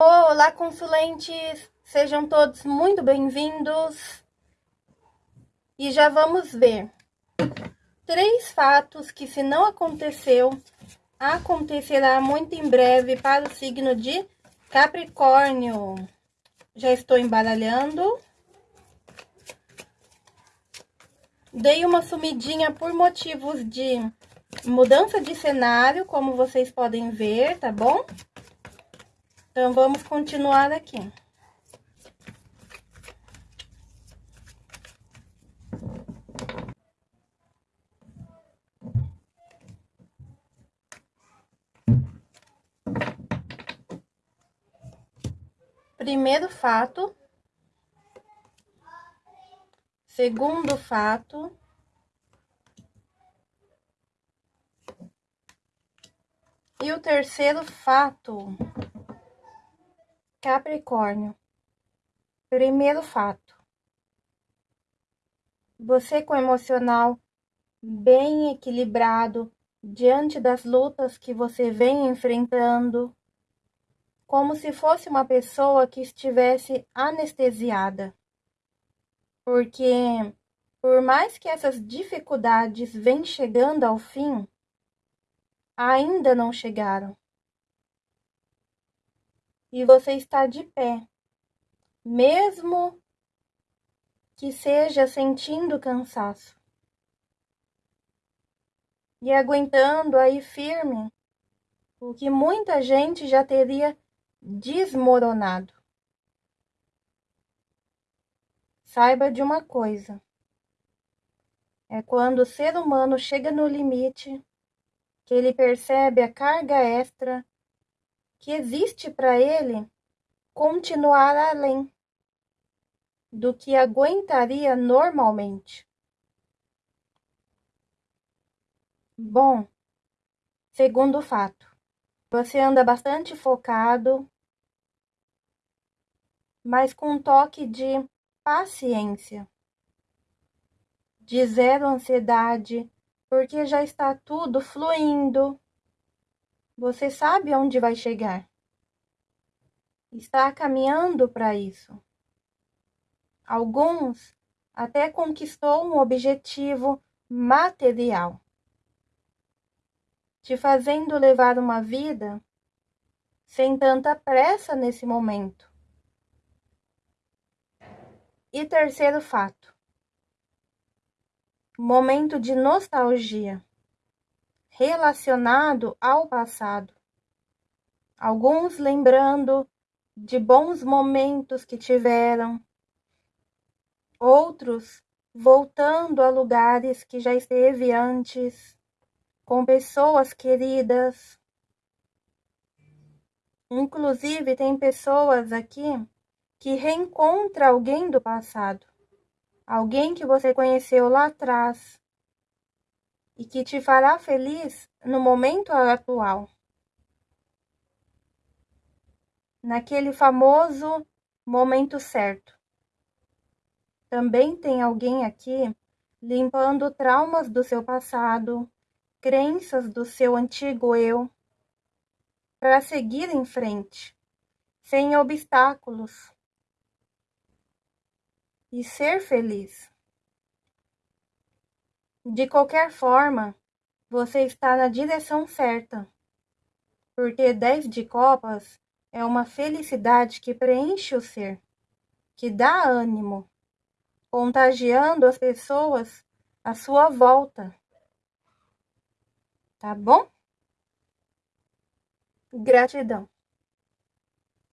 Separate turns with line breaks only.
Olá, consulentes! Sejam todos muito bem-vindos. E já vamos ver três fatos que, se não aconteceu, acontecerá muito em breve para o signo de Capricórnio. Já estou embaralhando. Dei uma sumidinha por motivos de mudança de cenário, como vocês podem ver, tá bom? Então, vamos continuar aqui. Primeiro fato. Segundo fato. E o terceiro fato. Capricórnio. Primeiro fato. Você com emocional bem equilibrado diante das lutas que você vem enfrentando, como se fosse uma pessoa que estivesse anestesiada. Porque por mais que essas dificuldades venham chegando ao fim, ainda não chegaram e você está de pé, mesmo que seja sentindo cansaço. E aguentando aí firme o que muita gente já teria desmoronado. Saiba de uma coisa: é quando o ser humano chega no limite que ele percebe a carga extra que existe para ele continuar além do que aguentaria normalmente. Bom, segundo fato, você anda bastante focado, mas com um toque de paciência, de zero ansiedade, porque já está tudo fluindo você sabe onde vai chegar. Está caminhando para isso. Alguns até conquistou um objetivo material, te fazendo levar uma vida sem tanta pressa nesse momento. E terceiro fato: momento de nostalgia relacionado ao passado. Alguns lembrando de bons momentos que tiveram, outros voltando a lugares que já esteve antes, com pessoas queridas. Inclusive, tem pessoas aqui que reencontra alguém do passado, alguém que você conheceu lá atrás, e que te fará feliz no momento atual. Naquele famoso momento certo. Também tem alguém aqui limpando traumas do seu passado, crenças do seu antigo eu, para seguir em frente, sem obstáculos e ser feliz. De qualquer forma, você está na direção certa, porque 10 de copas é uma felicidade que preenche o ser, que dá ânimo, contagiando as pessoas à sua volta. Tá bom? Gratidão.